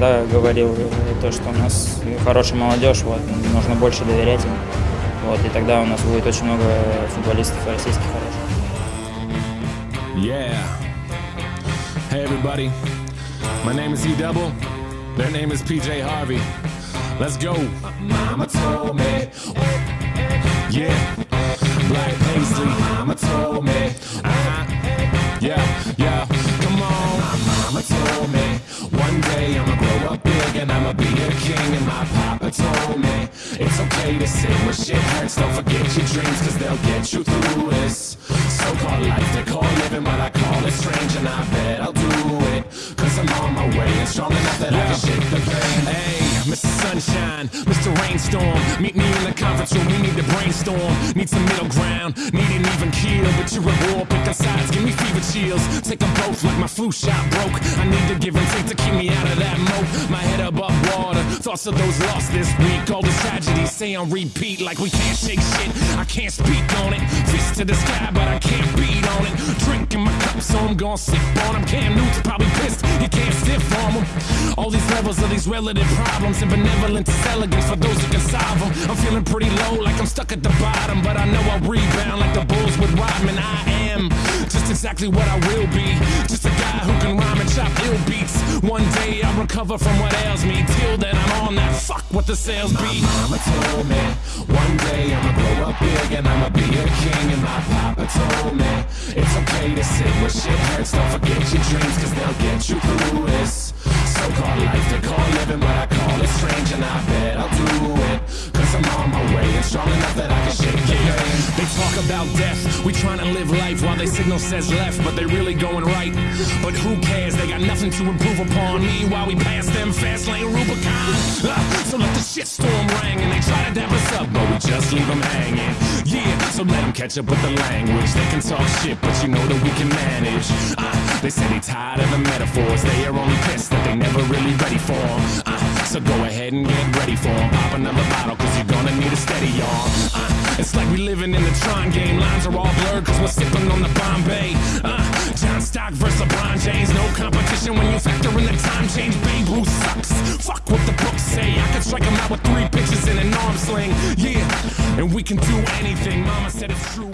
всегда говорил э, то, что у нас хорошая молодежь, вот, нужно больше доверять им. Вот, и тогда у нас будет очень много футболистов российских хороших. Yeah. Hey everybody. My name is E Double. Their name is PJ Harvey. Let's go. Mama told me. Yeah. It's okay to sing when shit hurts. Don't forget your dreams, cause they'll get you through this. So called life, they call living, but I call it strange. And I bet I'll do it. Cause I'm on my way and strong enough that I can shake the pain. Hey, Mr. Sunshine, Mr. Rainstorm. Meet me in the conference room, we need to brainstorm. Need some middle ground, need an even keel. But you're at war, pick a sides, give me fever chills. Take them both like my flu shot broke. I need to give and take to keep me out of that moat. My head above water, thoughts of those lost this week. All the tragedies say on repeat like we can't shake shit. I can't speak on it. Fist to the sky, but I can't beat on it. Drinking my cup, so I'm gonna sip on him. Cam Newton's probably pissed, you can't stiff from him. All these levels of these relative problems and benevolence is elegance for those who can solve them. I'm feeling pretty low, like I'm stuck at the bottom, but I know I'll rebound like the Bulls with Rodman. I am exactly what I will be. Just a guy who can rhyme and chop ill beats. One day I'll recover from what ails me. Till then, I'm on that fuck what the sales be. Mama told me one day I'ma grow up big and I'ma be a king. And my papa told me it's okay to sit where shit hurts. Don't forget your dreams, cause they'll get you through this. So called life, they call living, but I death, we trying to live life while they signal says left, but they really going right. But who cares? They got nothing to improve upon. Meanwhile, we pass them fast lane Rubicon. Ah, so let the shitstorm ring and they try to dap us up, but we just leave them hanging. Yeah, so let them catch up with the language. They can talk shit, but you know that we can manage. Ah, they say they tired of the metaphors. They are only pissed that they never really ready for for 'em. Ah, so go ahead and get ready for for 'em. Pop another bottle, cause you're gonna need a steady y'all. It's like we living in the Tron game. Lines are all blurred, cause we're sipping on the Bombay. Uh, John Stock versus LeBron James. No competition when you factor in the time change. Babe Ruth sucks. Fuck what the books say. I could strike him out with three pitches in an arm sling. Yeah, and we can do anything. Mama said it's true.